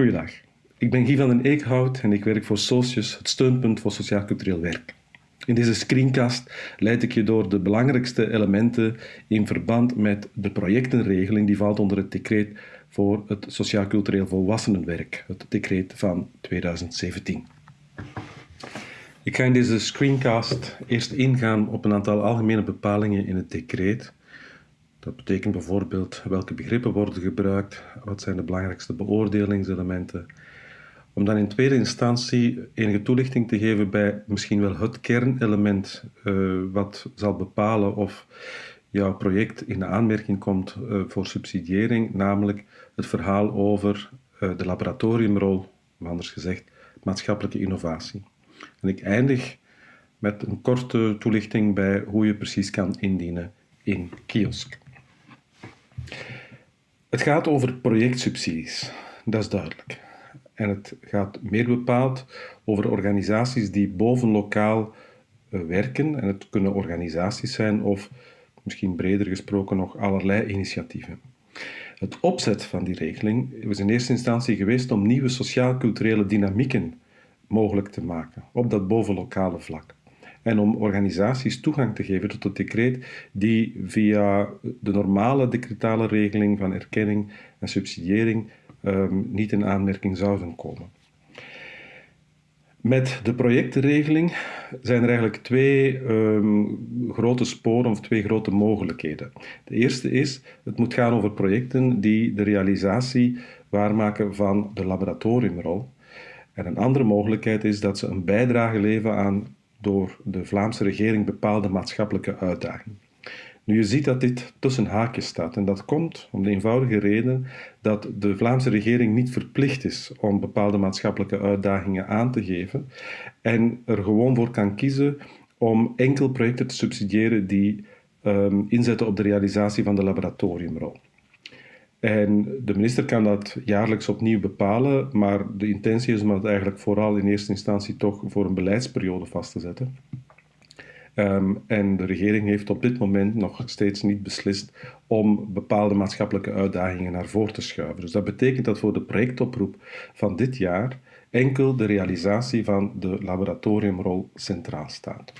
Goedendag. Ik ben Guy van den Eekhout en ik werk voor Socius, het steunpunt voor sociaal-cultureel werk. In deze screencast leid ik je door de belangrijkste elementen in verband met de projectenregeling die valt onder het decreet voor het sociaal-cultureel volwassenenwerk, het decreet van 2017. Ik ga in deze screencast eerst ingaan op een aantal algemene bepalingen in het decreet. Dat betekent bijvoorbeeld welke begrippen worden gebruikt, wat zijn de belangrijkste beoordelingselementen. Om dan in tweede instantie enige toelichting te geven bij misschien wel het kernelement uh, wat zal bepalen of jouw project in de aanmerking komt uh, voor subsidiëring, namelijk het verhaal over uh, de laboratoriumrol, of anders gezegd maatschappelijke innovatie. En ik eindig met een korte toelichting bij hoe je precies kan indienen in Kiosk. Het gaat over projectsubsidies, dat is duidelijk. En het gaat meer bepaald over organisaties die bovenlokaal uh, werken. En het kunnen organisaties zijn of misschien breder gesproken nog allerlei initiatieven. Het opzet van die regeling is in eerste instantie geweest om nieuwe sociaal-culturele dynamieken mogelijk te maken op dat bovenlokale vlak. En om organisaties toegang te geven tot het decreet die via de normale decretale regeling van erkenning en subsidiëring um, niet in aanmerking zouden komen. Met de projectenregeling zijn er eigenlijk twee um, grote sporen of twee grote mogelijkheden. De eerste is, het moet gaan over projecten die de realisatie waarmaken van de laboratoriumrol. En een andere mogelijkheid is dat ze een bijdrage leveren aan door de Vlaamse regering bepaalde maatschappelijke uitdagingen. Nu, je ziet dat dit tussen haakjes staat en dat komt om de eenvoudige reden dat de Vlaamse regering niet verplicht is om bepaalde maatschappelijke uitdagingen aan te geven en er gewoon voor kan kiezen om enkel projecten te subsidiëren die um, inzetten op de realisatie van de laboratoriumrol. En de minister kan dat jaarlijks opnieuw bepalen, maar de intentie is om dat eigenlijk vooral in eerste instantie toch voor een beleidsperiode vast te zetten. Um, en de regering heeft op dit moment nog steeds niet beslist om bepaalde maatschappelijke uitdagingen naar voren te schuiven. Dus dat betekent dat voor de projectoproep van dit jaar enkel de realisatie van de laboratoriumrol centraal staat.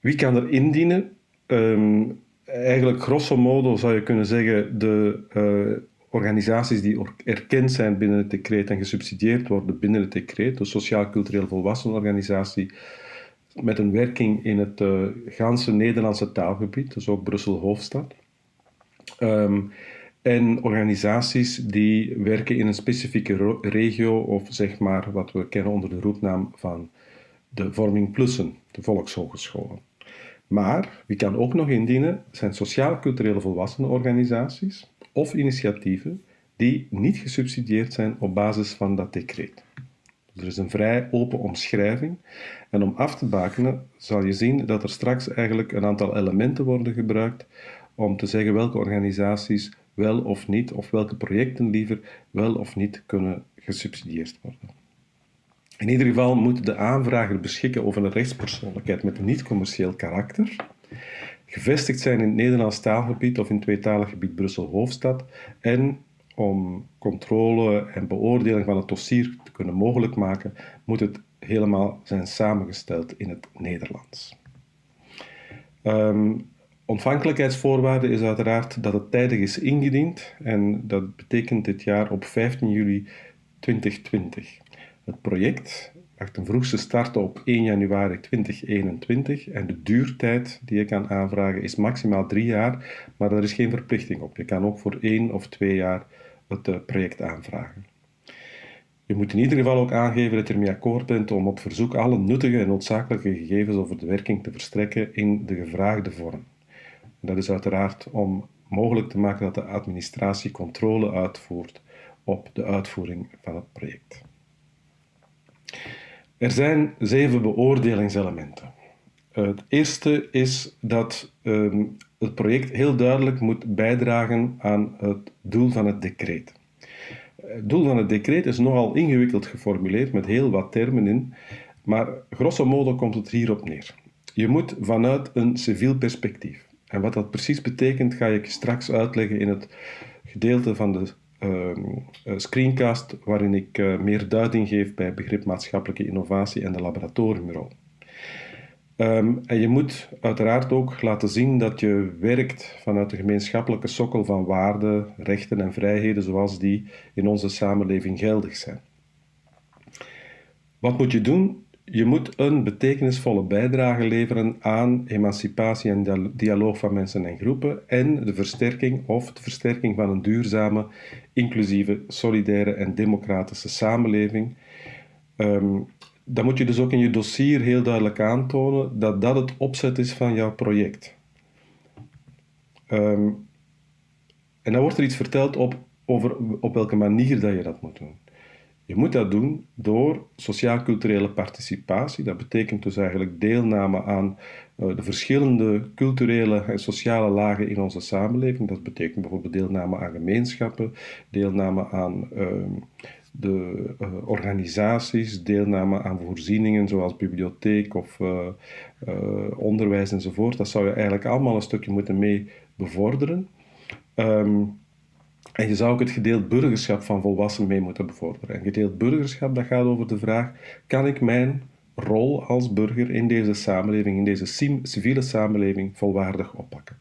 Wie kan er indienen? Um, eigenlijk grosso modo zou je kunnen zeggen de uh, organisaties die erkend zijn binnen het decreet en gesubsidieerd worden binnen het decreet, de sociaal-cultureel volwassenenorganisatie, met een werking in het uh, ganse Nederlandse taalgebied, dus ook Brussel-Hoofdstad. Um, en organisaties die werken in een specifieke regio of zeg maar wat we kennen onder de roepnaam van de Vorming Plussen, de volkshogescholen. Maar wie kan ook nog indienen zijn sociaal-culturele volwassenenorganisaties of initiatieven die niet gesubsidieerd zijn op basis van dat decreet. Er is een vrij open omschrijving. En om af te bakenen zal je zien dat er straks eigenlijk een aantal elementen worden gebruikt om te zeggen welke organisaties wel of niet, of welke projecten liever wel of niet kunnen gesubsidieerd worden. In ieder geval moet de aanvrager beschikken over een rechtspersoonlijkheid met een niet-commercieel karakter, gevestigd zijn in het Nederlands taalgebied of in het tweetalig gebied Brussel-Hoofdstad en om controle en beoordeling van het dossier te kunnen mogelijk maken, moet het helemaal zijn samengesteld in het Nederlands. Um, ontvankelijkheidsvoorwaarde is uiteraard dat het tijdig is ingediend en dat betekent dit jaar op 15 juli 2020. Het project mag ten vroegste starten op 1 januari 2021 en de duurtijd die je kan aanvragen is maximaal drie jaar, maar er is geen verplichting op. Je kan ook voor één of twee jaar het eh, project aanvragen. Je moet in ieder geval ook aangeven dat je ermee akkoord bent om op verzoek alle nuttige en noodzakelijke gegevens over de werking te verstrekken in de gevraagde vorm. Dat is uiteraard om mogelijk te maken dat de administratie controle uitvoert op de uitvoering van het project. Er zijn zeven beoordelingselementen. Het eerste is dat um, het project heel duidelijk moet bijdragen aan het doel van het decreet. Het doel van het decreet is nogal ingewikkeld geformuleerd met heel wat termen in, maar grosso modo komt het hierop neer. Je moet vanuit een civiel perspectief. En wat dat precies betekent, ga ik straks uitleggen in het gedeelte van de screencast waarin ik meer duiding geef bij begrip maatschappelijke innovatie en de laboratoriumrol. Um, en je moet uiteraard ook laten zien dat je werkt vanuit de gemeenschappelijke sokkel van waarden, rechten en vrijheden zoals die in onze samenleving geldig zijn. Wat moet je doen? Je moet een betekenisvolle bijdrage leveren aan emancipatie en dialoog van mensen en groepen en de versterking of de versterking van een duurzame, inclusieve, solidaire en democratische samenleving. Um, dan moet je dus ook in je dossier heel duidelijk aantonen dat dat het opzet is van jouw project. Um, en dan wordt er iets verteld op, over op welke manier dat je dat moet doen. Je moet dat doen door sociaal-culturele participatie. Dat betekent dus eigenlijk deelname aan uh, de verschillende culturele en sociale lagen in onze samenleving. Dat betekent bijvoorbeeld deelname aan gemeenschappen, deelname aan uh, de uh, organisaties, deelname aan voorzieningen zoals bibliotheek of uh, onderwijs enzovoort. Dat zou je eigenlijk allemaal een stukje moeten mee bevorderen. Um, en je zou ook het gedeeld burgerschap van volwassenen mee moeten bevorderen. En gedeeld burgerschap dat gaat over de vraag: kan ik mijn rol als burger in deze samenleving, in deze civiele samenleving, volwaardig oppakken?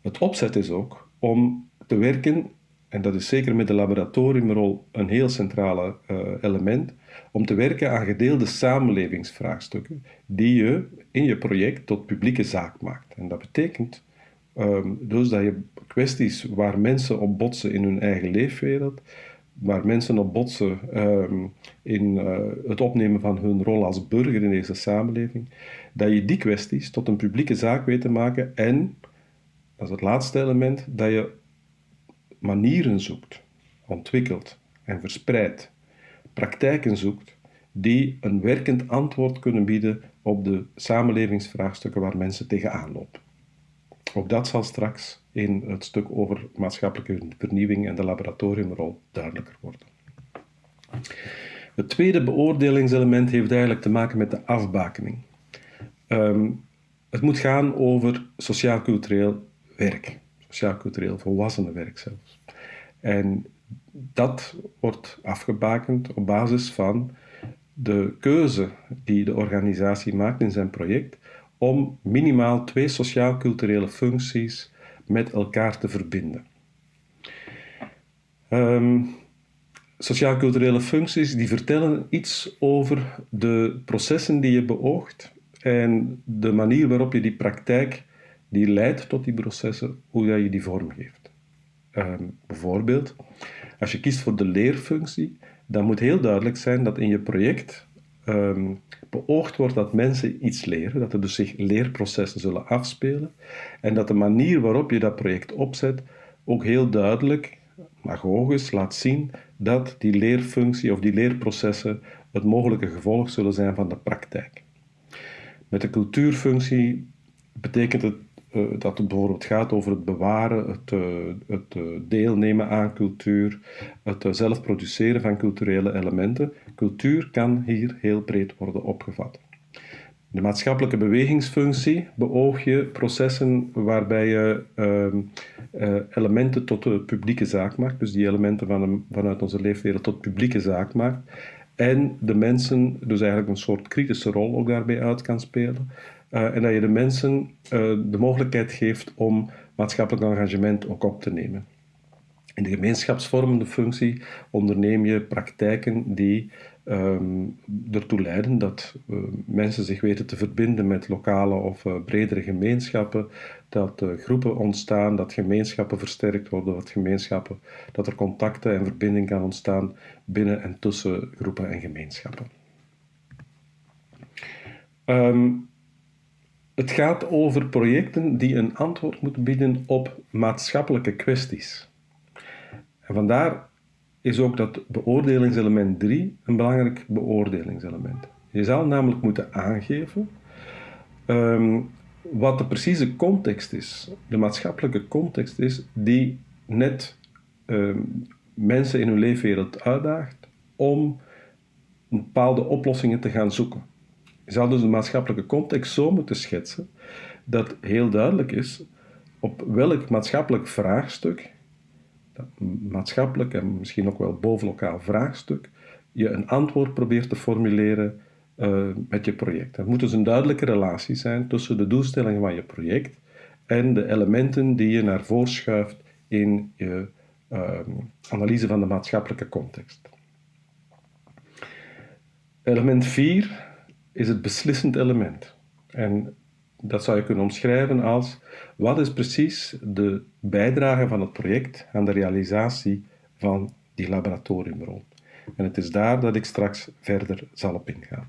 Het opzet is ook om te werken en dat is zeker met de laboratoriumrol een heel centrale uh, element, om te werken aan gedeelde samenlevingsvraagstukken die je in je project tot publieke zaak maakt. En dat betekent um, dus dat je kwesties waar mensen op botsen in hun eigen leefwereld, waar mensen op botsen um, in uh, het opnemen van hun rol als burger in deze samenleving, dat je die kwesties tot een publieke zaak weet te maken en, dat is het laatste element, dat je manieren zoekt, ontwikkelt en verspreidt, praktijken zoekt die een werkend antwoord kunnen bieden op de samenlevingsvraagstukken waar mensen tegenaan lopen. Ook dat zal straks in het stuk over maatschappelijke vernieuwing en de laboratoriumrol duidelijker worden. Het tweede beoordelingselement heeft eigenlijk te maken met de afbakening. Um, het moet gaan over sociaal-cultureel werk sociaal-cultureel volwassenenwerk zelfs. En dat wordt afgebakend op basis van de keuze die de organisatie maakt in zijn project om minimaal twee sociaal-culturele functies met elkaar te verbinden. Um, sociaal-culturele functies die vertellen iets over de processen die je beoogt en de manier waarop je die praktijk die leidt tot die processen, hoe dat je die vormgeeft. Um, bijvoorbeeld, als je kiest voor de leerfunctie, dan moet heel duidelijk zijn dat in je project um, beoogd wordt dat mensen iets leren, dat er dus zich leerprocessen zullen afspelen en dat de manier waarop je dat project opzet ook heel duidelijk, magogisch, laat zien dat die leerfunctie of die leerprocessen het mogelijke gevolg zullen zijn van de praktijk. Met de cultuurfunctie betekent het uh, dat het bijvoorbeeld gaat over het bewaren, het, uh, het uh, deelnemen aan cultuur, het zelf produceren van culturele elementen. Cultuur kan hier heel breed worden opgevat. De maatschappelijke bewegingsfunctie beoog je processen waarbij je ehm, elementen tot de publieke zaak maakt, dus die elementen van vanuit onze leefwereld tot publieke zaak maakt. En de mensen dus eigenlijk een soort kritische rol ook daarbij uit kan spelen. Uh, en dat je de mensen uh, de mogelijkheid geeft om maatschappelijk engagement ook op te nemen. In de gemeenschapsvormende functie onderneem je praktijken die um, ertoe leiden dat uh, mensen zich weten te verbinden met lokale of bredere gemeenschappen, dat groepen ontstaan, dat gemeenschappen versterkt worden, dat, gemeenschappen, dat er contacten en verbinding kan ontstaan binnen en tussen groepen en gemeenschappen. Um, het gaat over projecten die een antwoord moeten bieden op maatschappelijke kwesties. En vandaar is ook dat beoordelingselement 3 een belangrijk beoordelingselement. Je zal namelijk moeten aangeven um, wat de precieze context is, de maatschappelijke context is, die net um, mensen in hun leefwereld uitdaagt om bepaalde oplossingen te gaan zoeken. Je zal dus de maatschappelijke context zo moeten schetsen dat heel duidelijk is op welk maatschappelijk vraagstuk maatschappelijk en misschien ook wel bovenlokaal vraagstuk, je een antwoord probeert te formuleren uh, met je project. Er moet dus een duidelijke relatie zijn tussen de doelstellingen van je project en de elementen die je naar voren schuift in je uh, analyse van de maatschappelijke context. Element 4 is het beslissend element. En dat zou je kunnen omschrijven als wat is precies de bijdrage van het project aan de realisatie van die laboratoriumrol. En het is daar dat ik straks verder zal op ingaan.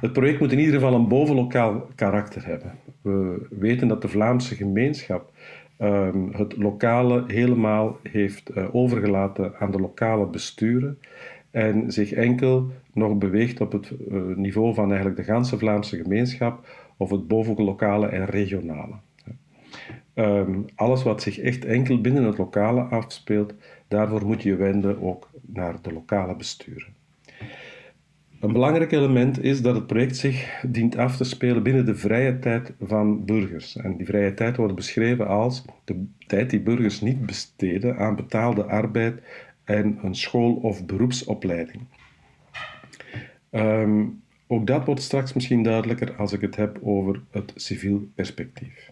Het project moet in ieder geval een bovenlokaal karakter hebben. We weten dat de Vlaamse gemeenschap um, het lokale helemaal heeft uh, overgelaten aan de lokale besturen en zich enkel nog beweegt op het uh, niveau van eigenlijk de ganse Vlaamse gemeenschap of het bovenlokale en regionale. Um, alles wat zich echt enkel binnen het lokale afspeelt, daarvoor moet je wenden ook naar de lokale besturen. Een belangrijk element is dat het project zich dient af te spelen binnen de vrije tijd van burgers. En die vrije tijd wordt beschreven als de tijd die burgers niet besteden aan betaalde arbeid en een school- of beroepsopleiding. Um, ook dat wordt straks misschien duidelijker als ik het heb over het civiel perspectief.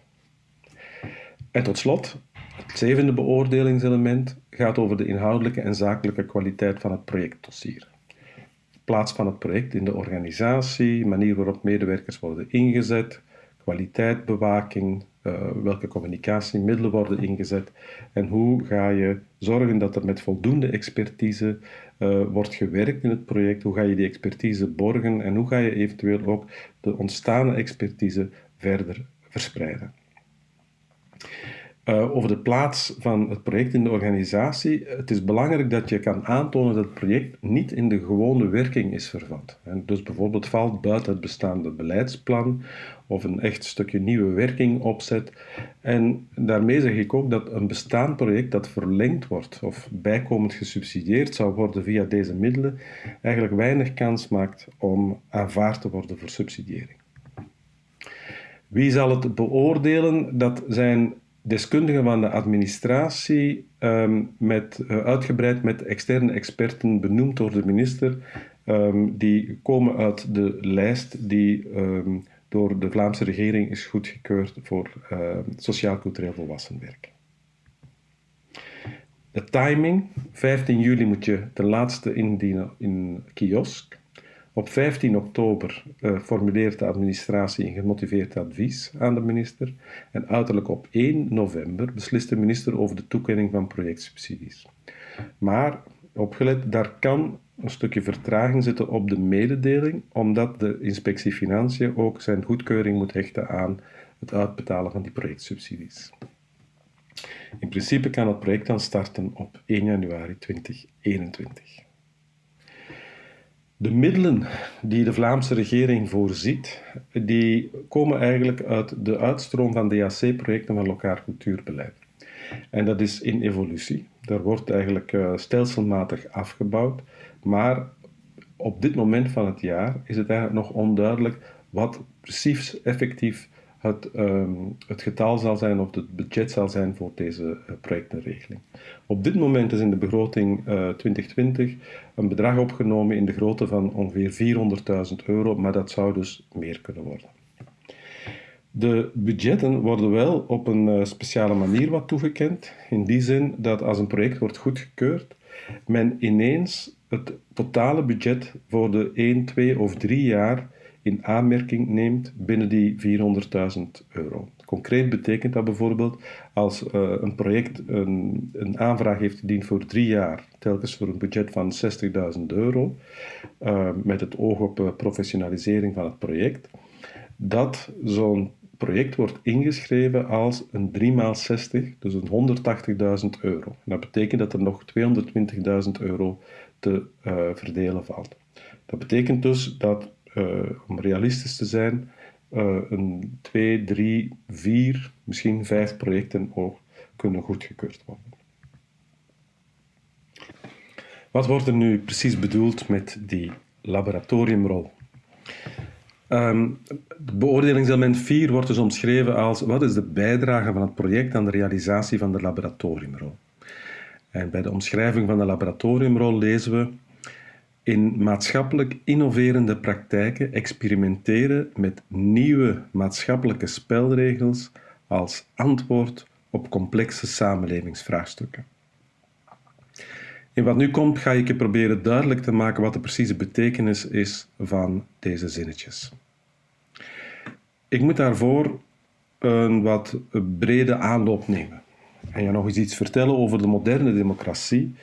En tot slot, het zevende beoordelingselement gaat over de inhoudelijke en zakelijke kwaliteit van het projectdossier plaats van het project in de organisatie, manier waarop medewerkers worden ingezet, kwaliteitbewaking, uh, welke communicatiemiddelen worden ingezet en hoe ga je zorgen dat er met voldoende expertise uh, wordt gewerkt in het project, hoe ga je die expertise borgen en hoe ga je eventueel ook de ontstaande expertise verder verspreiden. Uh, over de plaats van het project in de organisatie. Het is belangrijk dat je kan aantonen dat het project niet in de gewone werking is vervat. Dus bijvoorbeeld valt buiten het bestaande beleidsplan of een echt stukje nieuwe werking opzet. En daarmee zeg ik ook dat een bestaand project dat verlengd wordt of bijkomend gesubsidieerd zou worden via deze middelen, eigenlijk weinig kans maakt om aanvaard te worden voor subsidiëring. Wie zal het beoordelen? Dat zijn deskundigen van de administratie, um, met, uh, uitgebreid met externe experten benoemd door de minister, um, die komen uit de lijst die um, door de Vlaamse regering is goedgekeurd voor sociaal-cultureel volwassenwerk. De timing, 15 juli moet je ten laatste indienen in kiosk. Op 15 oktober uh, formuleert de administratie een gemotiveerd advies aan de minister en uiterlijk op 1 november beslist de minister over de toekenning van projectsubsidies. Maar, opgelet, daar kan een stukje vertraging zitten op de mededeling, omdat de inspectie Financiën ook zijn goedkeuring moet hechten aan het uitbetalen van die projectsubsidies. In principe kan het project dan starten op 1 januari 2021. De middelen die de Vlaamse regering voorziet, die komen eigenlijk uit de uitstroom van DAC-projecten van lokaal cultuurbeleid. En dat is in evolutie. Daar wordt eigenlijk uh, stelselmatig afgebouwd, maar op dit moment van het jaar is het eigenlijk nog onduidelijk wat precies effectief het, um, het getal zal zijn of het budget zal zijn voor deze uh, projectenregeling. Op dit moment is in de begroting uh, eh, 2020 een bedrag opgenomen in de grootte van ongeveer 400.000 euro, maar dat zou dus meer kunnen worden. De budgetten worden wel op een uh, speciale manier wat toegekend, in die zin dat als een project wordt goedgekeurd, men ineens het totale budget voor de 1, 2 of 3 jaar in aanmerking neemt binnen die 400.000 euro. Concreet betekent dat bijvoorbeeld als uh, een project een, een, aanvraag heeft gediend voor drie jaar, telkens voor een budget van 60.000 euro, uh, met het oog op uh, professionalisering van het project, dat zo'n project wordt ingeschreven als een 3 x 60, dus een 180.000 euro. Dat betekent dat er nog 220.000 euro te verdelen valt. Dat betekent dus dat om realistisch te zijn, uh, een twee, drie, vier, misschien vijf projecten ook kunnen goedgekeurd worden. Wat wordt er nu precies bedoeld met die laboratoriumrol? Um, beoordelingselement 4 wordt dus omschreven als wat is de bijdrage van het project aan de realisatie van de laboratoriumrol. En bij de omschrijving van de laboratoriumrol lezen we in maatschappelijk innoverende praktijken experimenteren met nieuwe maatschappelijke spelregels als antwoord op complexe samenlevingsvraagstukken. In wat nu komt ga ik je proberen duidelijk te maken wat de precieze betekenis is van deze zinnetjes. Ik moet daarvoor een wat brede aanloop nemen en je nog eens iets vertellen over de moderne democratie,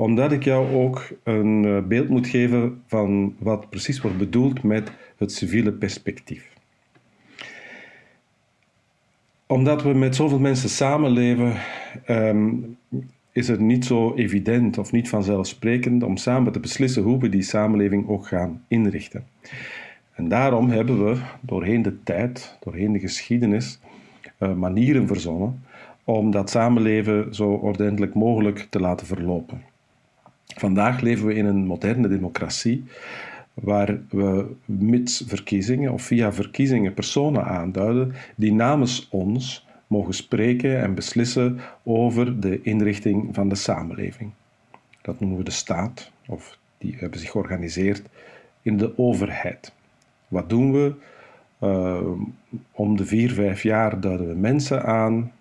omdat ik jou ook een eh, beeld moet geven van wat precies wordt bedoeld met het civiele perspectief. Omdat we met zoveel mensen samenleven, um, is het niet zo evident of niet vanzelfsprekend om samen te beslissen hoe we die samenleving ook gaan inrichten. En daarom hebben we doorheen de tijd, doorheen de geschiedenis, uh, manieren verzonnen om dat samenleven zo ordentelijk mogelijk te laten verlopen. Vandaag leven we in een moderne democratie waar we mits verkiezingen of via verkiezingen personen aanduiden die namens ons mogen spreken en beslissen over de inrichting van de samenleving. Dat noemen we de staat, of die hebben zich georganiseerd in de overheid. Wat doen we? Uh, om de vier, vijf jaar duiden we mensen aan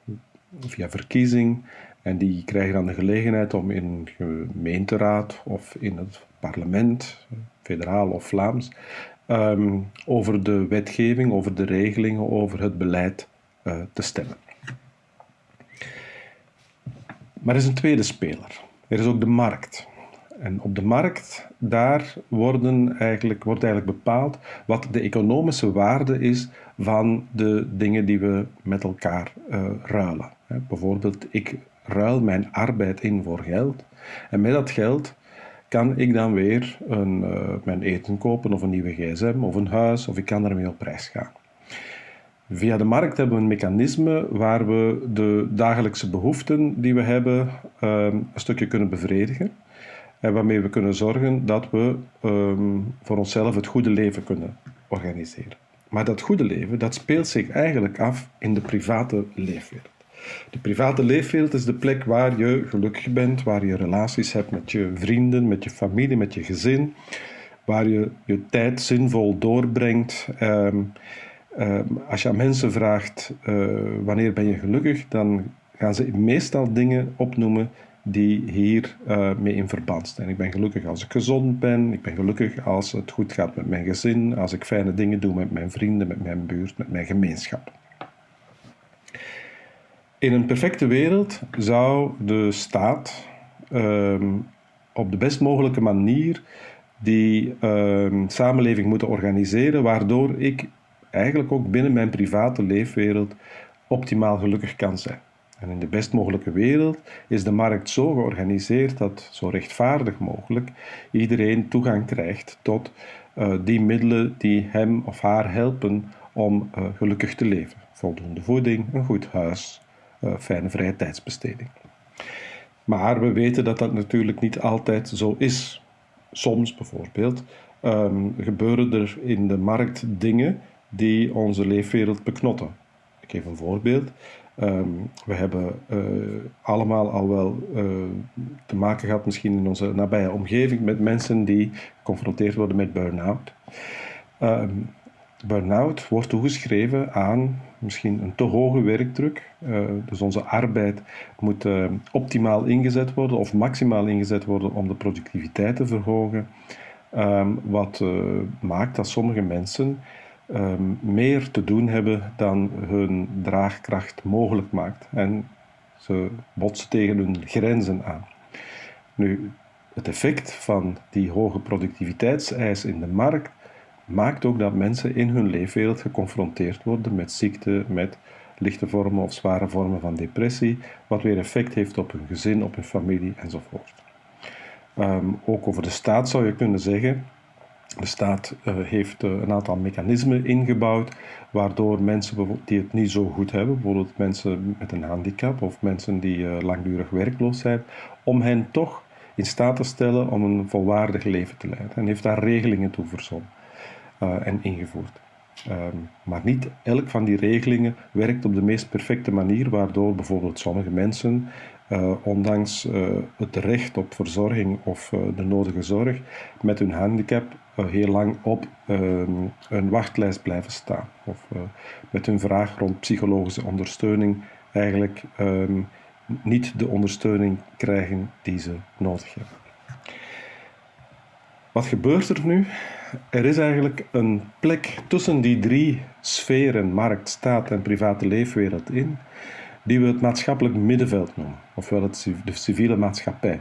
via verkiezing en die krijgen dan de gelegenheid om in een gemeenteraad of in het parlement, federaal of Vlaams, um, over de wetgeving, over de regelingen, over het beleid uh, te stemmen. Maar er is een tweede speler. Er is ook de markt. En op de markt, daar worden eigenlijk, wordt eigenlijk bepaald wat de economische waarde is van de dingen die we met elkaar uh, ruilen. bijvoorbeeld, ik ruil mijn arbeid in voor geld. En met dat geld kan ik dan weer een, uh, mijn eten kopen of een nieuwe gsm of een huis of ik kan daarmee op reis gaan. Via de markt hebben we een mechanisme waar we de dagelijkse behoeften die we hebben um, een stukje kunnen bevredigen. En waarmee we kunnen zorgen dat we um, voor onszelf het goede leven kunnen organiseren. Maar dat goede leven, dat speelt zich eigenlijk af in de private leefwereld. De private leefwereld is de plek waar je gelukkig bent, waar je relaties hebt met je vrienden, met je familie, met je gezin, waar je je tijd zinvol doorbrengt. Um, um, als je aan mensen vraagt uh, wanneer ben je gelukkig, dan gaan ze meestal dingen opnoemen die hier uh, mee in verband staan. Ik ben gelukkig als ik gezond ben, ik ben gelukkig als het goed gaat met mijn gezin, als ik fijne dingen doe met mijn vrienden, met mijn buurt, met mijn gemeenschap. In een perfecte wereld zou de staat um, op de best mogelijke manier die um, samenleving moeten organiseren, waardoor ik eigenlijk ook binnen mijn private leefwereld optimaal gelukkig kan zijn. En in de best mogelijke wereld is de markt zo georganiseerd dat zo rechtvaardig mogelijk iedereen toegang krijgt tot uh, die middelen die hem of haar helpen om uh, gelukkig te leven. Voldoende voeding, een goed huis, fijne vrije tijdsbesteding. Maar we weten dat dat natuurlijk niet altijd zo is. Soms bijvoorbeeld um, gebeuren er in de markt dingen die onze leefwereld beknotten. Ik geef een voorbeeld. Um, we hebben uh, allemaal al wel uh, te maken gehad, misschien in onze nabije omgeving, met mensen die geconfronteerd worden met burn-out. Um, burn-out wordt toegeschreven aan misschien een te hoge werkdruk. Uh, dus onze arbeid moet optimaal ingezet worden of maximaal ingezet worden om de productiviteit te verhogen. Um, wat maakt dat sommige mensen um, meer te doen hebben dan hun draagkracht mogelijk maakt. En ze botsen tegen hun grenzen aan. Nu, het effect van die hoge productiviteitseis in de markt maakt ook dat mensen in hun leefwereld geconfronteerd worden met ziekte, met lichte vormen of zware vormen van depressie, wat weer effect heeft op hun gezin, op hun familie enzovoort. Um, ook over de staat zou je kunnen zeggen de staat uh, heeft uh, een aantal mechanismen ingebouwd waardoor mensen die het niet zo goed hebben, bijvoorbeeld mensen met een handicap of mensen die uh, langdurig werkloos zijn, om hen toch in staat te stellen om een volwaardig leven te leiden. En heeft daar regelingen toe verzonnen en ingevoerd. Um, maar niet elk van die regelingen werkt op de meest perfecte manier, waardoor bijvoorbeeld sommige mensen uh, ondanks uh, het recht op verzorging of de nodige zorg, met hun handicap heel lang op ehm, een wachtlijst blijven staan. Of met hun vraag rond psychologische ondersteuning eigenlijk um, niet de ondersteuning krijgen die ze nodig hebben. Wat gebeurt er nu? Er is eigenlijk een plek tussen die drie sferen, markt, staat en private leefwereld in, die we het maatschappelijk middenveld noemen, ofwel het, de civiele maatschappij.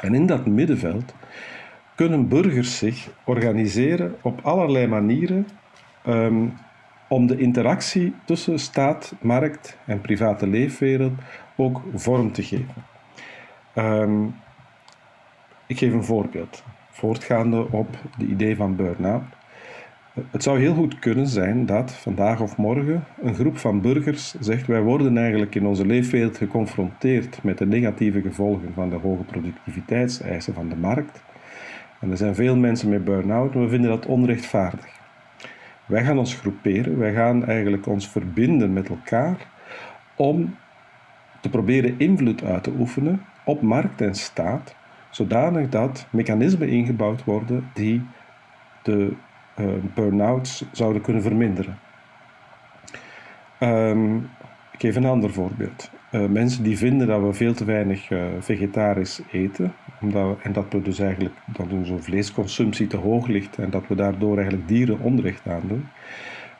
En in dat middenveld kunnen burgers zich organiseren op allerlei manieren um, om de interactie tussen staat, markt en private leefwereld ook vorm te geven. Um, ik geef een voorbeeld, voortgaande op de idee van burn-out. Het zou heel goed kunnen zijn dat vandaag of morgen een groep van burgers zegt: Wij worden eigenlijk in onze leefwereld geconfronteerd met de negatieve gevolgen van de hoge productiviteitseisen van de markt. En er zijn veel mensen met burn-out en we vinden dat onrechtvaardig. Wij gaan ons groeperen, wij gaan eigenlijk ons verbinden met elkaar om te proberen invloed uit te oefenen op markt en staat, zodanig dat mechanismen ingebouwd worden die de uh, burn-outs zouden kunnen verminderen. Um, ik geef een ander voorbeeld. Uh, mensen die vinden dat we veel te weinig uh, vegetarisch eten, omdat en dat we dus eigenlijk dat onze vleesconsumptie te hoog ligt en dat we daardoor eigenlijk dieren onrecht aandoen,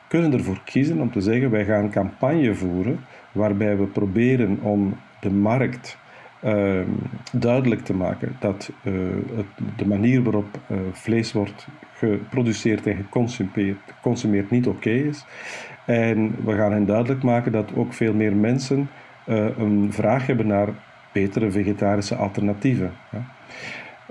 kunnen ervoor kiezen om te zeggen wij gaan campagne voeren waarbij we proberen om de markt uh, duidelijk te maken dat het, de manier waarop uh, vlees wordt geproduceerd en geconsumeerd, niet oké is. En we gaan hen duidelijk maken dat ook veel meer mensen een vraag hebben naar betere vegetarische alternatieven.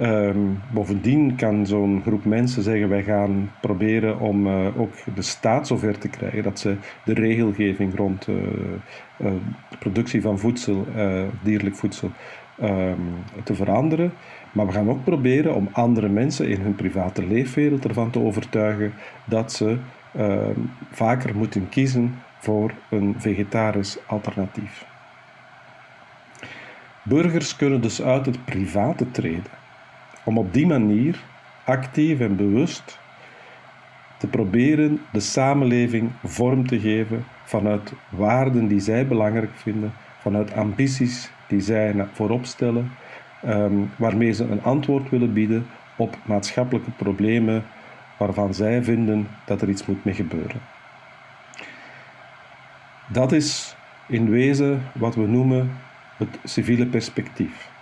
Um, bovendien kan zo'n groep mensen zeggen: wij gaan proberen om uh, ook de staat zover te krijgen dat ze de regelgeving rond uh, uh, de productie van voedsel, dierlijk voedsel, um, te veranderen. Maar we gaan ook proberen om andere mensen in hun private leefwereld ervan te overtuigen dat ze ehm, vaker moeten kiezen voor een vegetarisch alternatief. Burgers kunnen dus uit het private treden om op die manier actief en bewust te proberen de samenleving vorm te geven vanuit waarden die zij belangrijk vinden, vanuit ambities die zij voorop stellen, um, waarmee ze een antwoord willen bieden op maatschappelijke problemen waarvan zij vinden dat er iets moet mee gebeuren. Dat is in wezen wat we noemen het civiele perspectief.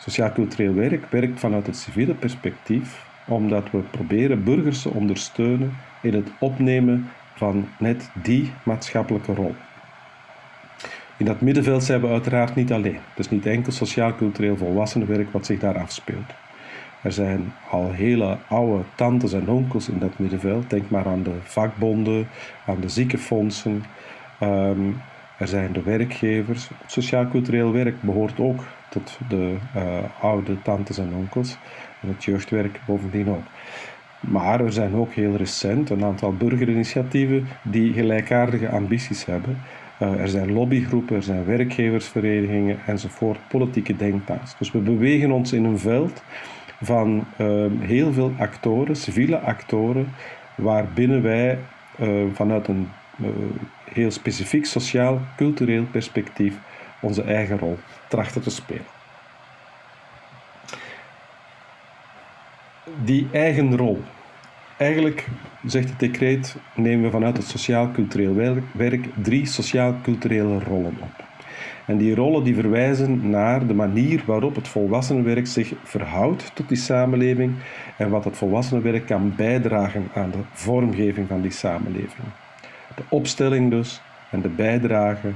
Sociaal-cultureel werk werkt vanuit het civiele perspectief, omdat we proberen burgers te ondersteunen in het opnemen van net die maatschappelijke rol. In dat middenveld zijn we uiteraard niet alleen. Het is niet enkel sociaal-cultureel volwassenenwerk wat zich daar afspeelt. Er zijn al hele oude tantes en onkels in dat middenveld. Denk maar aan de vakbonden, aan de ziekenfondsen. Um, er zijn de werkgevers. Sociaal-cultureel werk behoort ook tot de uh, oude tantes en onkels. En het jeugdwerk bovendien ook. Maar er zijn ook heel recent een aantal burgerinitiatieven die gelijkaardige ambities hebben. Uh, er zijn lobbygroepen, er zijn werkgeversverenigingen enzovoort, politieke denktanks. Dus we bewegen ons in een veld van uh, heel veel actoren, civiele actoren, waarbinnen wij uh, vanuit een heel specifiek sociaal-cultureel perspectief onze eigen rol trachten te spelen. Die eigen rol. Eigenlijk, zegt het decreet, nemen we vanuit het sociaal-cultureel werk drie sociaal-culturele rollen op. En die rollen die verwijzen naar de manier waarop het volwassenenwerk zich verhoudt tot die samenleving en wat het volwassenenwerk kan bijdragen aan de vormgeving van die samenleving. De opstelling dus en de bijdrage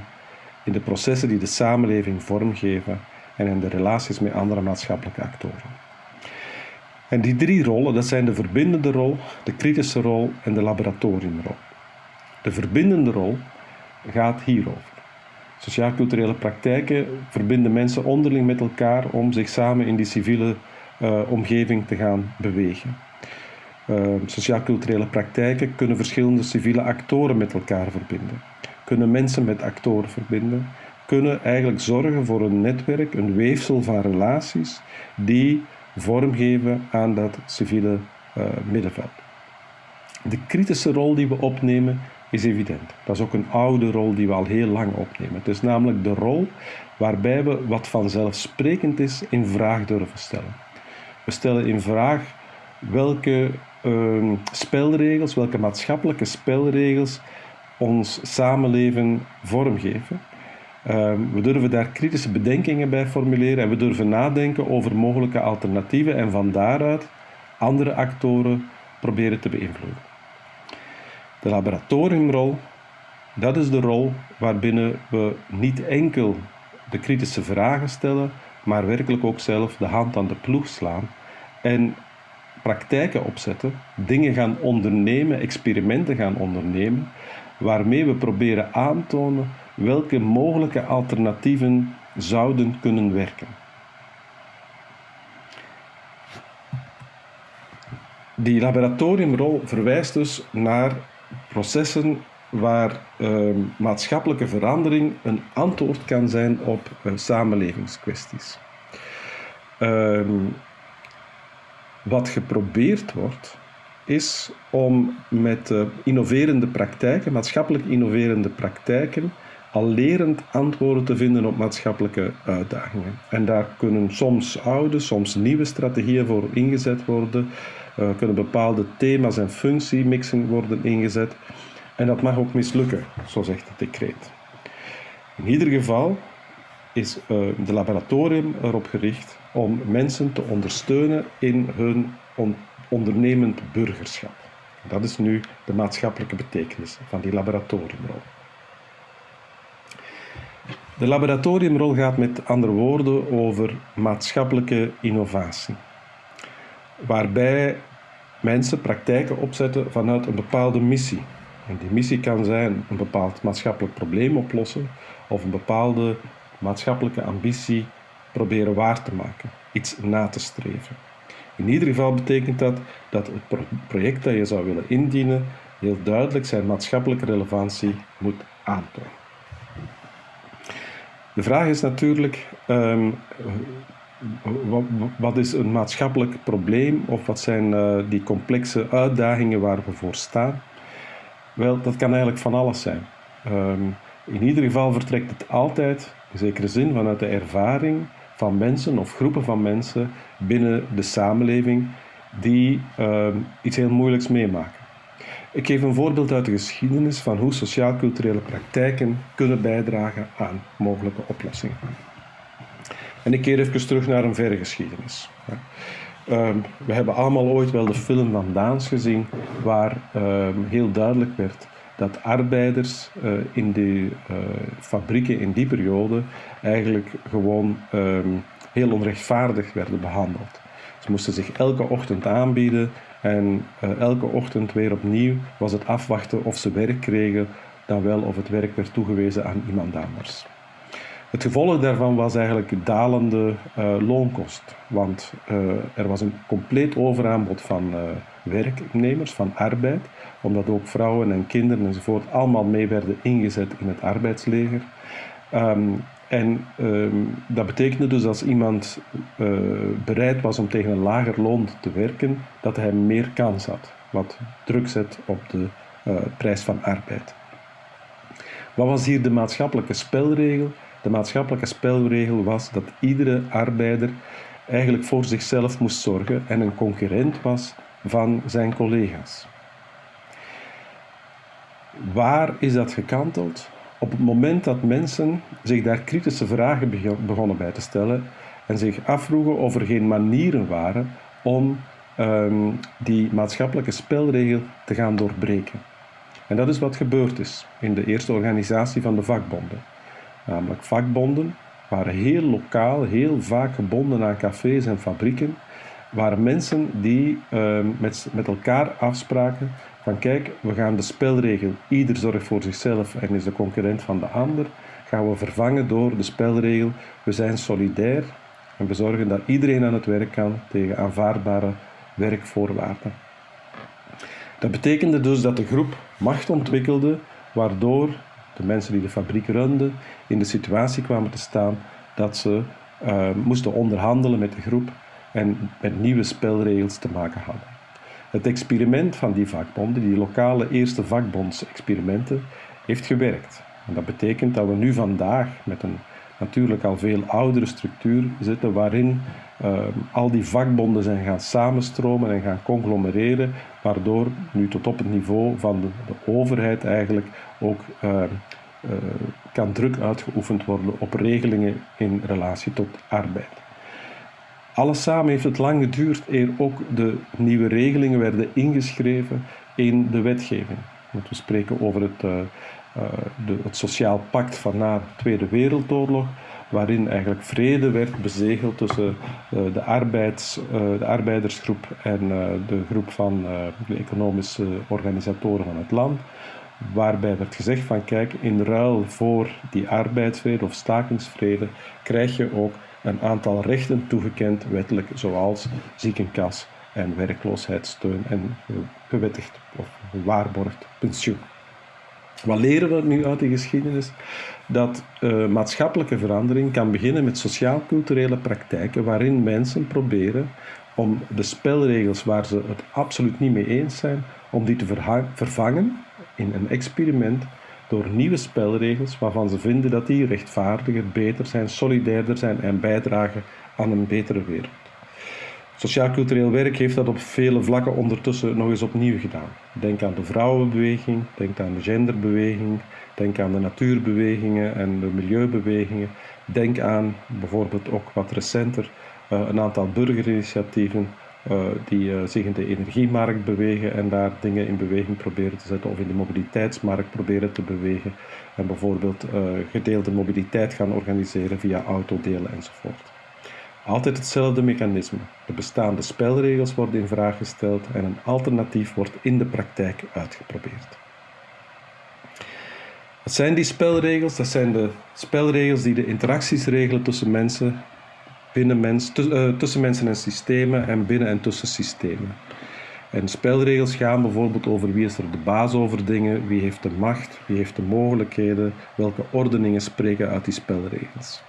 in de processen die de samenleving vormgeven en in de relaties met andere maatschappelijke actoren. En die drie rollen, dat zijn de verbindende rol, de kritische rol en de laboratoriumrol. De verbindende rol gaat hierover. Sociaal-culturele praktijken verbinden mensen onderling met elkaar om zich samen in die civiele uh, omgeving te gaan bewegen. Uh, Sociaal-culturele praktijken kunnen verschillende civiele actoren met elkaar verbinden kunnen mensen met actoren verbinden, kunnen eigenlijk zorgen voor een netwerk, een weefsel van relaties die vormgeven aan dat civiele uh, middenveld. De kritische rol die we opnemen is evident. Dat is ook een oude rol die we al heel lang opnemen. Het is namelijk de rol waarbij we wat vanzelfsprekend is in vraag durven stellen. We stellen in vraag welke uh, spelregels, welke maatschappelijke spelregels ons samenleven vormgeven. Uh, we durven daar kritische bedenkingen bij formuleren en we durven nadenken over mogelijke alternatieven en van daaruit andere actoren proberen te beïnvloeden. De laboratoriumrol, dat is de rol waarbinnen we niet enkel de kritische vragen stellen, maar werkelijk ook zelf de hand aan de ploeg slaan en praktijken opzetten, dingen gaan ondernemen, experimenten gaan ondernemen, waarmee we proberen aantonen welke mogelijke alternatieven zouden kunnen werken. Die laboratoriumrol verwijst dus naar processen waar uh, maatschappelijke verandering een antwoord kan zijn op uh, samenlevingskwesties. Uh, wat geprobeerd wordt, is om met innoverende praktijken, maatschappelijk innoverende praktijken, al lerend antwoorden te vinden op maatschappelijke uitdagingen. En daar kunnen soms oude, soms nieuwe strategieën voor ingezet worden, uh, kunnen bepaalde thema's en functiemixen worden ingezet. En dat mag ook mislukken, zo zegt het decreet. In ieder geval is uh, de laboratorium erop gericht om mensen te ondersteunen in hun on ondernemend burgerschap. Dat is nu de maatschappelijke betekenis van die laboratoriumrol. De laboratoriumrol gaat met andere woorden over maatschappelijke innovatie, waarbij mensen praktijken opzetten vanuit een bepaalde missie. En die missie kan zijn een bepaald maatschappelijk probleem oplossen of een bepaalde maatschappelijke ambitie proberen waar te maken, iets na te streven. In ieder geval betekent dat dat het project dat je zou willen indienen heel duidelijk zijn maatschappelijke relevantie moet aantonen. De vraag is natuurlijk, um, wat is een maatschappelijk probleem of wat zijn uh, die complexe uitdagingen waar we voor staan? Wel, dat kan eigenlijk van alles zijn. Um, in ieder geval vertrekt het altijd, in zekere zin, vanuit de ervaring van mensen of groepen van mensen binnen de samenleving die uh, iets heel moeilijks meemaken. Ik geef een voorbeeld uit de geschiedenis van hoe sociaal-culturele praktijken kunnen bijdragen aan mogelijke oplossingen. En ik keer even terug naar een verre geschiedenis. Um, we hebben allemaal ooit wel de film van Daans gezien, waar um, heel duidelijk werd dat arbeiders uh, in de uh, fabrieken in die periode eigenlijk gewoon um, heel onrechtvaardig werden behandeld. Ze moesten zich elke ochtend aanbieden en uh, elke ochtend weer opnieuw was het afwachten of ze werk kregen, dan wel of het werk werd toegewezen aan iemand anders. Het gevolg daarvan was eigenlijk dalende uh, loonkost, want uh, er was een compleet overaanbod van uh, werknemers, van arbeid, omdat ook vrouwen en kinderen enzovoort allemaal mee werden ingezet in het arbeidsleger. Um, en um, dat betekende dus als iemand bereid was om tegen een lager loon te werken, dat hij meer kans had, wat druk zet op de prijs van arbeid. Wat was hier de maatschappelijke spelregel? De maatschappelijke spelregel was dat iedere arbeider eigenlijk voor zichzelf moest zorgen en een concurrent was van zijn collega's. Waar is dat gekanteld? Op het moment dat mensen zich daar kritische vragen begonnen bij te stellen en zich afvroegen of er geen manieren waren om um, die maatschappelijke spelregel te gaan doorbreken. En dat is wat gebeurd is in de eerste organisatie van de vakbonden namelijk vakbonden, waren heel lokaal, heel vaak gebonden aan cafés en fabrieken, waren mensen die uh, met, met elkaar afspraken van kijk, we gaan de spelregel, ieder zorgt voor zichzelf en is de concurrent van de ander, gaan we vervangen door de spelregel, we zijn solidair en we zorgen dat iedereen aan het werk kan tegen aanvaardbare werkvoorwaarden. Dat betekende dus dat de groep macht ontwikkelde, waardoor de mensen die de fabriek runden, in de situatie kwamen te staan dat ze uh, moesten onderhandelen met de groep en met nieuwe spelregels te maken hadden. Het experiment van die vakbonden, die lokale eerste vakbondsexperimenten, heeft gewerkt. En dat betekent dat we nu vandaag met een natuurlijk al veel oudere structuur zitten waarin uh, al die vakbonden zijn gaan samenstromen en gaan conglomereren, waardoor nu tot op het niveau van de, overheid eigenlijk ook uh, uh, kan druk uitgeoefend worden op regelingen in relatie tot arbeid. Alles samen heeft het lang geduurd eer ook de nieuwe regelingen werden ingeschreven in de wetgeving. Want we spreken over het, uh, de, het Sociaal Pact van na de Tweede Wereldoorlog, waarin eigenlijk vrede werd bezegeld tussen uh, de, arbeids, de arbeidersgroep en de groep van de economische organisatoren van het land. Waarbij werd gezegd van kijk, in ruil voor die arbeidsvrede of stakingsvrede krijg je ook een aantal rechten toegekend wettelijk, zoals ziekenkas en werkloosheidssteun en gewettigd of gewaarborgd pensioen. Wat leren we nu uit de geschiedenis? Dat uh, maatschappelijke verandering kan beginnen met sociaal-culturele praktijken waarin mensen proberen om de spelregels waar ze het absoluut niet mee eens zijn, om die te vervangen in een experiment door nieuwe spelregels waarvan ze vinden dat die rechtvaardiger, beter zijn, solidairder zijn en bijdragen aan een betere wereld. Sociaal-cultureel werk heeft dat op vele vlakken ondertussen nog eens opnieuw gedaan. Denk aan de vrouwenbeweging, denk aan de genderbeweging, denk aan de natuurbewegingen en de milieubewegingen. Denk aan bijvoorbeeld ook wat recenter uh, een aantal burgerinitiatieven uh, die uh, zich in de energiemarkt bewegen en daar dingen in beweging proberen te zetten, of in de mobiliteitsmarkt proberen te bewegen en bijvoorbeeld gedeelde mobiliteit gaan organiseren via autodelen enzovoort. Altijd hetzelfde mechanisme. De bestaande spelregels worden in vraag gesteld en een alternatief wordt in de praktijk uitgeprobeerd. Wat zijn die spelregels? Dat zijn de spelregels die de interacties regelen tussen mensen binnen mens, uh, tussen mensen en systemen en binnen en tussen systemen. En spelregels gaan bijvoorbeeld over wie is er de baas over dingen, wie heeft de macht, wie heeft de mogelijkheden, welke ordeningen spreken uit die spelregels.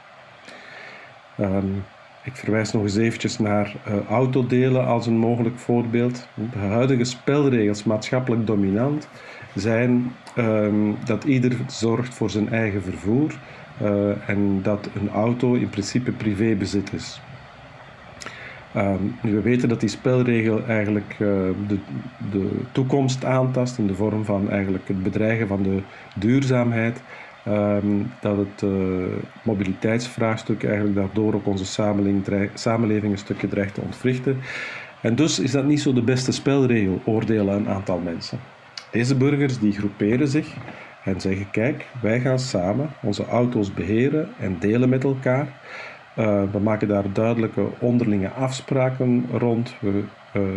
Um, ik verwijs nog eens eventjes naar uh, autodelen als een mogelijk voorbeeld. De huidige spelregels, maatschappelijk dominant, zijn um, dat ieder zorgt voor zijn eigen vervoer, uh, en dat een auto in principe privébezit is. Nu, we weten dat die spelregel eigenlijk uh, de, de toekomst aantast in de vorm van eigenlijk het bedreigen van de duurzaamheid. Um, dat het uh, mobiliteitsvraagstuk eigenlijk daardoor ook onze samenleving, een stukje dreigt te ontwrichten. En dus is dat niet zo de beste spelregel, oordelen een aantal mensen. Deze burgers die groeperen zich en zeggen: Kijk, wij gaan samen onze auto's beheren en delen met elkaar. Uh, we maken daar duidelijke onderlinge afspraken rond.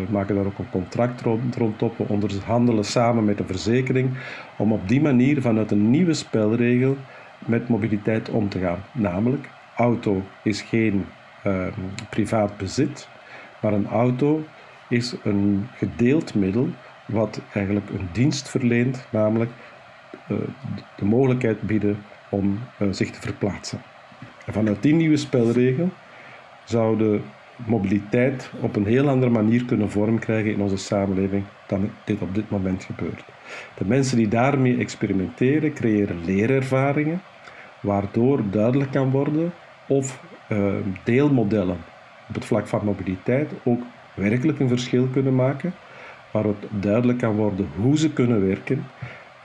Maken daar ook een contract rond, rondop. We onderhandelen samen met de verzekering om op die manier vanuit een nieuwe spelregel met mobiliteit om te gaan. Namelijk, auto is geen uh, privaat bezit, maar een auto is een gedeeld middel wat eigenlijk een dienst verleent, namelijk eh, de mogelijkheid bieden om eh, zich te verplaatsen. En vanuit die nieuwe spelregel zou de mobiliteit op een heel andere manier kunnen vorm krijgen in onze samenleving dan dit op dit moment gebeurt. De mensen die daarmee experimenteren, creëren leerervaringen, waardoor duidelijk kan worden of uh, deelmodellen op het vlak van mobiliteit ook werkelijk een verschil kunnen maken, waar het duidelijk kan worden hoe ze kunnen werken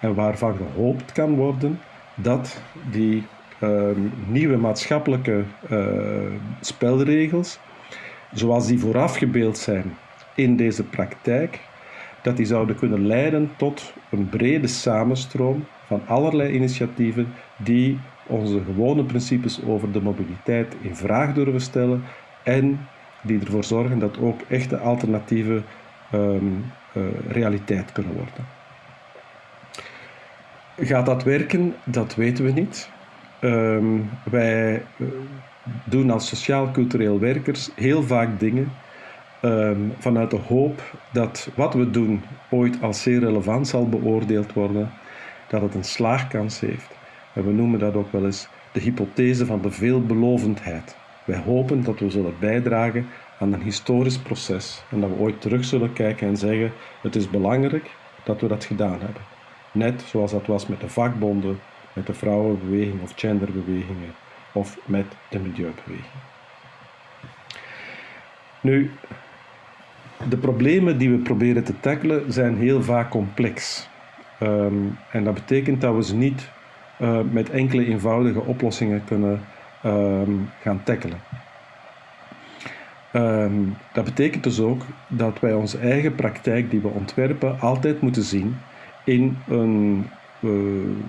en waarvan gehoopt kan worden dat die uh, nieuwe maatschappelijke uh, spelregels, zoals die voorafgebeeld zijn in deze praktijk, dat die zouden kunnen leiden tot een brede samenstroom van allerlei initiatieven die onze gewone principes over de mobiliteit in vraag durven stellen en die ervoor zorgen dat ook echte alternatieven um, uh, realiteit kunnen worden. Gaat dat werken? Dat weten we niet. Um, wij eh, doen als sociaal-cultureel werkers heel vaak dingen um, vanuit de hoop dat wat we doen ooit als zeer relevant zal beoordeeld worden, dat het een slaagkans heeft. En we noemen dat ook wel eens de hypothese van de veelbelovendheid. Wij hopen dat we zullen bijdragen aan een historisch proces en dat we ooit terug zullen kijken en zeggen: het is belangrijk dat we dat gedaan hebben. Net zoals dat was met de vakbonden, met de vrouwenbeweging of genderbewegingen of met de milieubeweging. Nu, de problemen die we proberen te tackelen zijn heel vaak complex. Ehm, en dat betekent dat we ze niet uh, met enkele eenvoudige oplossingen kunnen um, gaan tackelen. Um, dat betekent dus ook dat wij onze eigen praktijk die we ontwerpen altijd moeten zien in een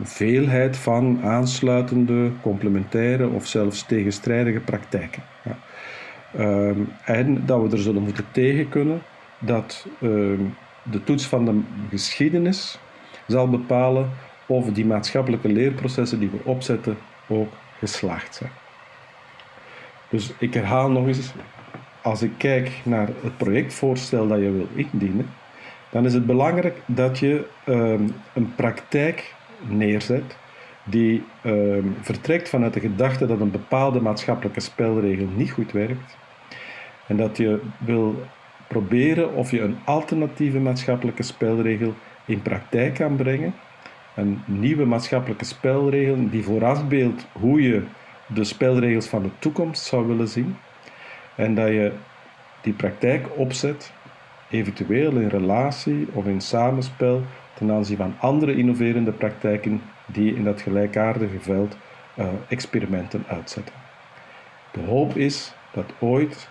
veelheid van aansluitende, complementaire of zelfs tegenstrijdige praktijken. Ja. Um, en dat we er zullen moeten tegen kunnen dat de toets van de geschiedenis zal bepalen of die maatschappelijke leerprocessen die we opzetten ook geslaagd zijn. Dus ik herhaal nog eens, als ik kijk naar het projectvoorstel dat je wil indienen, dan is het belangrijk dat je um, een praktijk neerzet die um, vertrekt vanuit de gedachte dat een bepaalde maatschappelijke spelregel niet goed werkt en dat je wil proberen of je een alternatieve maatschappelijke spelregel in praktijk kan brengen. Een nieuwe maatschappelijke spelregel die voorafbeeldt hoe je de spelregels van de toekomst zou willen zien. En dat je die praktijk opzet, eventueel in relatie of in samenspel ten aanzien van andere innoverende praktijken die in dat gelijkaardige veld uh, experimenten uitzetten. De hoop is dat ooit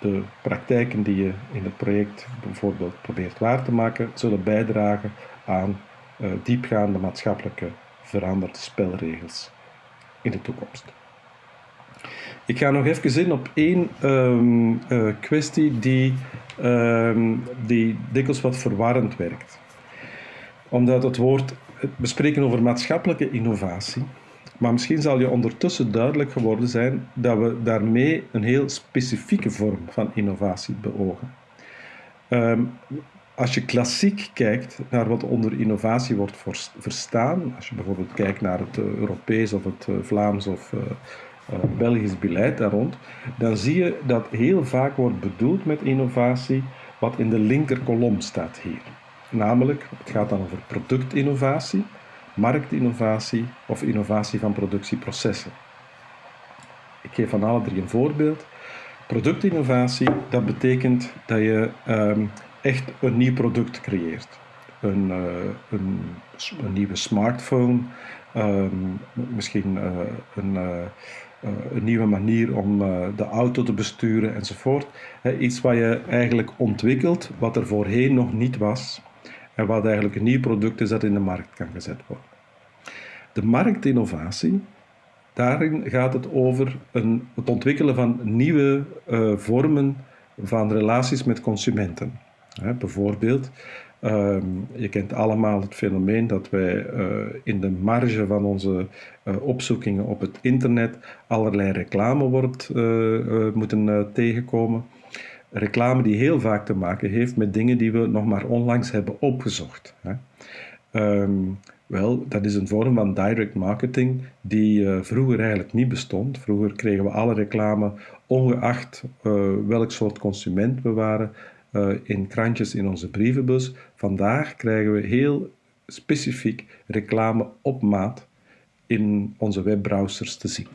de praktijken die je in het project bijvoorbeeld probeert waar te maken, zullen bijdragen aan uh, diepgaande maatschappelijke veranderde spelregels in de toekomst. Ik ga nog even in op één um, uh, kwestie die, um, die dikwijls wat verwarrend werkt. Omdat het woord, we spreken over maatschappelijke innovatie, maar misschien zal je ondertussen duidelijk geworden zijn dat we daarmee een heel specifieke vorm van innovatie beogen. Um, als je klassiek kijkt naar wat onder innovatie wordt verstaan, als je bijvoorbeeld kijkt naar het uh, Europees of het uh, Vlaams of Belgisch beleid daar rond, dan zie je dat heel vaak wordt bedoeld met innovatie wat in de linker kolom staat hier. Namelijk, het gaat dan over productinnovatie, marktinnovatie of innovatie van productieprocessen. Ik geef van alle drie een voorbeeld. Productinnovatie, dat betekent dat je um, echt een nieuw product creëert. Een, uh, een, nieuwe smartphone, um, misschien uh, een, een, nieuwe manier om de auto te besturen enzovoort. iets wat je eigenlijk ontwikkelt, wat er voorheen nog niet was en wat eigenlijk een nieuw product is dat in de markt kan gezet worden. De marktinnovatie, daarin gaat het over een, het ontwikkelen van nieuwe uh, vormen van relaties met consumenten. Bijvoorbeeld, um, je kent allemaal het fenomeen dat wij uh, in de marge van onze uh, opzoekingen op het internet allerlei reclame wordt, moeten tegenkomen reclame die heel vaak te maken heeft met dingen die we nog maar onlangs hebben opgezocht. Hè. Um, wel, dat is een vorm van direct marketing die vroeger eigenlijk niet bestond. Vroeger kregen we alle reclame, ongeacht welk soort consument we waren, uh, in krantjes in onze brievenbus. Vandaag krijgen we heel specifiek reclame op maat in onze webbrowsers te zien.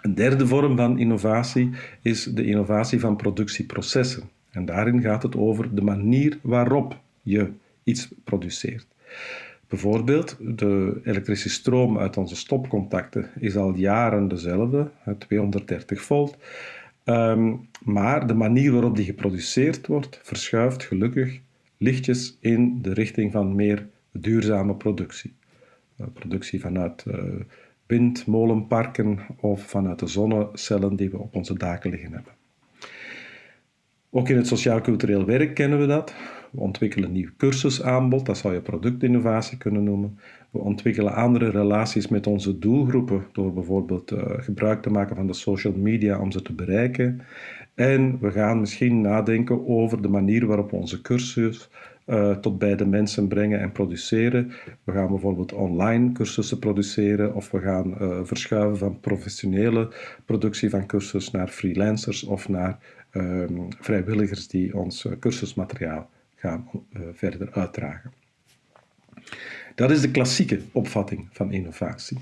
Een derde vorm van innovatie is de innovatie van productieprocessen. En daarin gaat het over de manier waarop je iets produceert. Bijvoorbeeld, de elektrische stroom uit onze stopcontacten is al jaren dezelfde, 230 volt. Um, maar de manier waarop die geproduceerd wordt, verschuift gelukkig lichtjes in de richting van meer duurzame productie. Uh, productie vanuit uh, windmolenparken of vanuit de zonnecellen die we op onze daken liggen hebben. Ook in het sociaal-cultureel werk kennen we dat. We ontwikkelen een nieuw cursusaanbod, dat zou je productinnovatie kunnen noemen. We ontwikkelen andere relaties met onze doelgroepen door bijvoorbeeld uh, gebruik te maken van de social media om ze te bereiken. En we gaan misschien nadenken over de manier waarop we onze cursus uh, tot bij de mensen brengen en produceren. We gaan bijvoorbeeld online cursussen produceren of we gaan uh, verschuiven van professionele productie van cursus naar freelancers of naar um, vrijwilligers die ons cursusmateriaal gaan verder uitdragen. Dat is de klassieke opvatting van innovatie.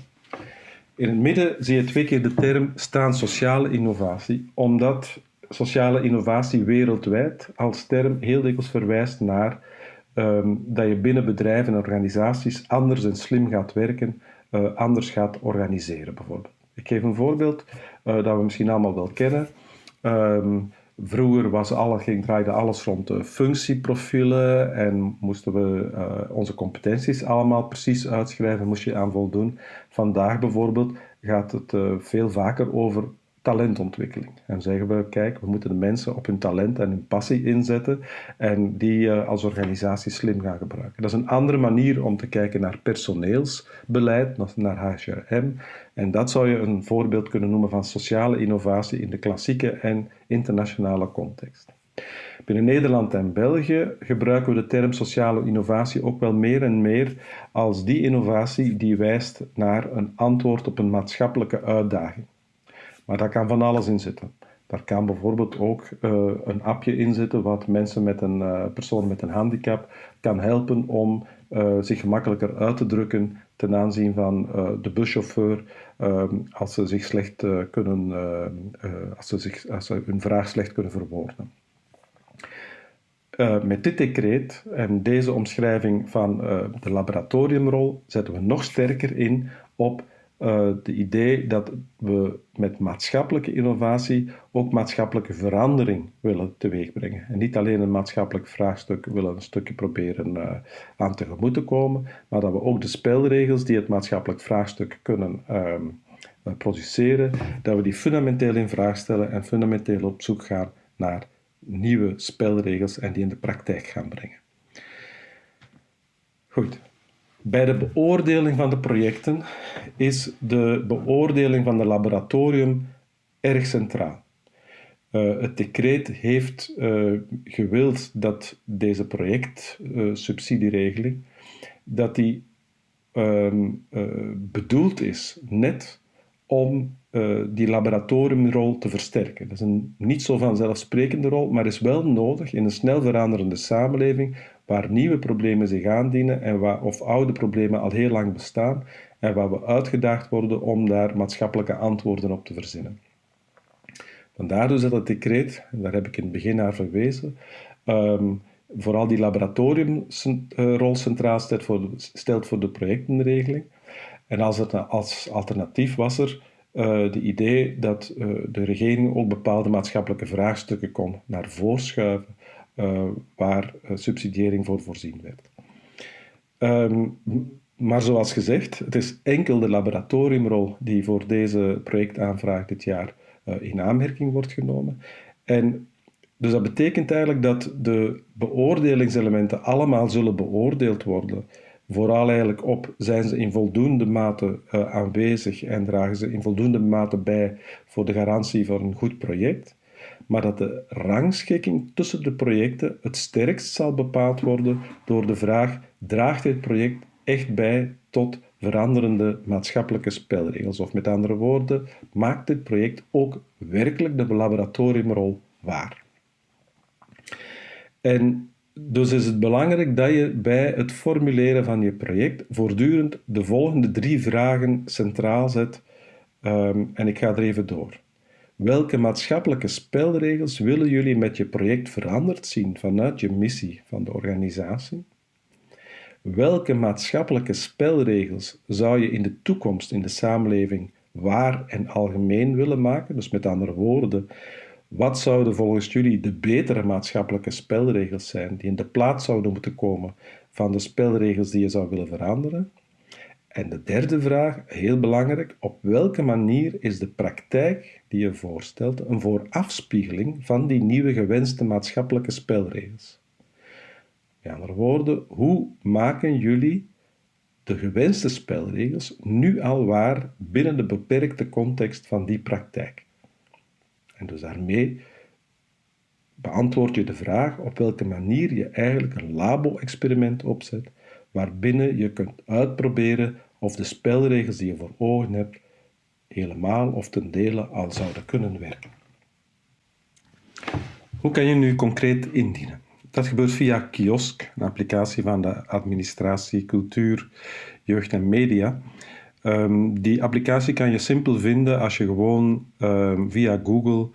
In het midden zie je twee keer de term staan sociale innovatie, omdat sociale innovatie wereldwijd als term heel dikwijls verwijst naar um, dat je binnen bedrijven en organisaties anders en slim gaat werken, uh, anders gaat organiseren bijvoorbeeld. Ik geef een voorbeeld uh, dat we misschien allemaal wel kennen. Um, Vroeger was alle, ging, draaide alles rond de functieprofielen en moesten we uh, onze competenties allemaal precies uitschrijven, moest je aan voldoen. Vandaag bijvoorbeeld gaat het uh, veel vaker over talentontwikkeling. En zeggen we, kijk, we moeten de mensen op hun talent en hun passie inzetten en die uh, als organisatie slim gaan gebruiken. Dat is een andere manier om te kijken naar personeelsbeleid, naar HRM. En dat zou je een voorbeeld kunnen noemen van sociale innovatie in de klassieke en internationale context. Binnen Nederland en België gebruiken we de term sociale innovatie ook wel meer en meer als die innovatie die wijst naar een antwoord op een maatschappelijke uitdaging. Maar daar kan van alles in zitten. Daar kan bijvoorbeeld ook uh, een appje in zitten wat mensen met een uh, persoon met een handicap kan helpen om uh, zich gemakkelijker uit te drukken ten aanzien van de buschauffeur als ze zich slecht kunnen, als ze, zich, als ze hun vraag slecht kunnen verwoorden. met dit decreet en deze omschrijving van de laboratoriumrol zetten we nog sterker in op uh, de idee dat we met maatschappelijke innovatie ook maatschappelijke verandering willen teweegbrengen. En niet alleen een maatschappelijk vraagstuk willen een stukje proberen uh, aan tegemoet te komen, maar dat we ook de spelregels die het maatschappelijk vraagstuk kunnen uh, produceren, dat we die fundamenteel in vraag stellen en fundamenteel op zoek gaan naar nieuwe spelregels en die in de praktijk gaan brengen. Goed, bij de beoordeling van de projecten is de beoordeling van de laboratorium erg centraal. Uh, het decreet heeft uh, gewild dat deze projectsubsidieregeling uh, dat die um, bedoeld is net om die laboratoriumrol te versterken. Dat is een niet zo vanzelfsprekende rol, maar is wel nodig in een snel veranderende samenleving waar nieuwe problemen zich aandienen en waar, of oude problemen al heel lang bestaan en waar we uitgedaagd worden om daar maatschappelijke antwoorden op te verzinnen. Vandaar dus dat het decreet, daar heb ik in het begin naar verwezen, um, vooral die laboratoriumrol centraal stelt voor, de, stelt voor de projectenregeling. En als, het, als alternatief was er uh, de idee dat uh, de regering ook bepaalde maatschappelijke vraagstukken kon naar voren schuiven waar uh, subsidiëring voor voorzien werd. Um, maar zoals gezegd, het is enkel de laboratoriumrol die voor deze projectaanvraag dit jaar uh, in aanmerking wordt genomen. En dus dat betekent eigenlijk dat de beoordelingselementen allemaal zullen beoordeeld worden. Vooral eigenlijk op zijn ze in voldoende mate aanwezig en dragen ze in voldoende mate bij voor de garantie voor een goed project maar dat de rangschikking tussen de projecten het sterkst zal bepaald worden door de vraag: draagt dit project echt bij tot veranderende maatschappelijke spelregels? Of met andere woorden, maakt dit project ook werkelijk de laboratoriumrol waar? En dus is het belangrijk dat je bij het formuleren van je project voortdurend de volgende drie vragen centraal zet. Um, en ik ga er even door. Welke maatschappelijke spelregels willen jullie met je project veranderd zien vanuit je missie van de organisatie? Welke maatschappelijke spelregels zou je in de toekomst in de samenleving waar en algemeen willen maken? Dus met andere woorden, wat zouden volgens jullie de betere maatschappelijke spelregels zijn die in de plaats zouden moeten komen van de spelregels die je zou willen veranderen? En de derde vraag, heel belangrijk, op welke manier is de praktijk die je voorstelt een voorafspiegeling van die nieuwe gewenste maatschappelijke spelregels? Met andere woorden, hoe maken jullie de gewenste spelregels nu al waar binnen de beperkte context van die praktijk? En dus daarmee beantwoord je de vraag op welke manier je eigenlijk een labo-experiment opzet, waarbinnen je kunt uitproberen of de spelregels die je voor ogen hebt helemaal of ten dele al zouden kunnen werken. Hoe kan je nu concreet indienen? Dat gebeurt via Kiosk, een applicatie van de administratie Cultuur, Jeugd en Media. Um, die applicatie kan je simpel vinden als je gewoon um, via Google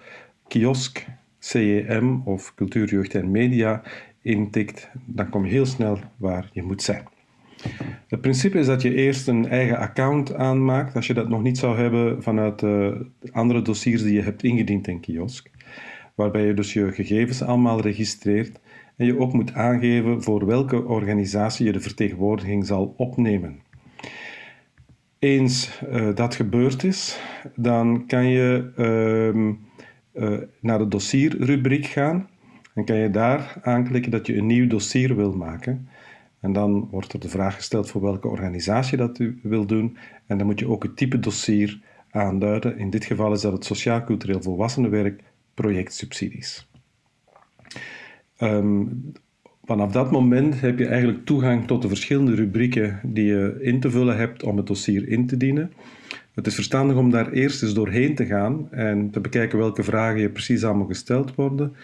Kiosk, CEM of Cultuur, Jeugd en Media intikt. Dan kom je heel snel waar je moet zijn. Het principe is dat je eerst een eigen account aanmaakt, als je dat nog niet zou hebben vanuit de andere dossiers die je hebt ingediend in Kiosk, waarbij je dus je gegevens allemaal registreert en je ook moet aangeven voor welke organisatie je de vertegenwoordiging zal opnemen. Eens uh, dat gebeurd is, dan kan je uh, uh, naar de dossierrubriek gaan en kan je daar aanklikken dat je een nieuw dossier wil maken. En dan wordt er de vraag gesteld voor welke organisatie dat u wil doen. En dan moet je ook het type dossier aanduiden. In dit geval is dat het Sociaal-Cultureel Volwassenenwerk projectsubsidies. Um, vanaf dat moment heb je eigenlijk toegang tot de verschillende rubrieken die je in te vullen hebt om het dossier in te dienen. Het is verstandig om daar eerst eens doorheen te gaan en te bekijken welke vragen je precies allemaal gesteld worden.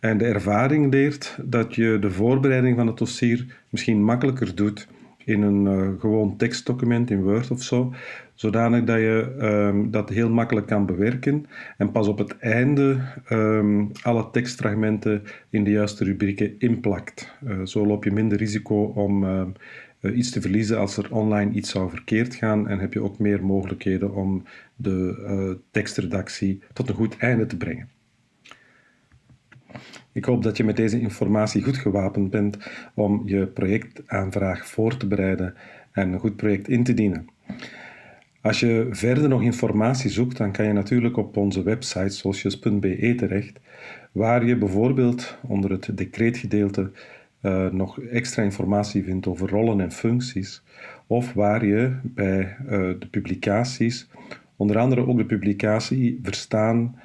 En de ervaring leert dat je de voorbereiding van het dossier misschien makkelijker doet in een uh, gewoon tekstdocument in Word of zo, zodanig dat je um, dat heel makkelijk kan bewerken en pas op het einde um, alle tekstfragmenten in de juiste rubrieken inplakt. Uh, zo loop je minder risico om uh, iets te verliezen als er online iets zou verkeerd gaan en heb je ook meer mogelijkheden om de tekstredactie tot een goed einde te brengen. Ik hoop dat je met deze informatie goed gewapend bent om je projectaanvraag voor te bereiden en een goed project in te dienen. Als je verder nog informatie zoekt, dan kan je natuurlijk op onze website socius.be terecht, waar je bijvoorbeeld onder het decreetgedeelte uh, nog extra informatie vindt over rollen en functies, of waar je bij uh, de publicaties, onder andere ook de publicatie Verstaan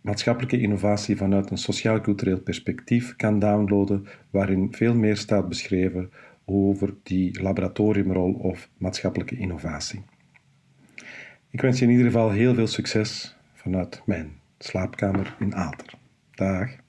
maatschappelijke innovatie vanuit een sociaal-cultureel perspectief kan downloaden, waarin veel meer staat beschreven over die laboratoriumrol of maatschappelijke innovatie. Ik wens je in ieder geval heel veel succes vanuit mijn slaapkamer in Aalter. Dag.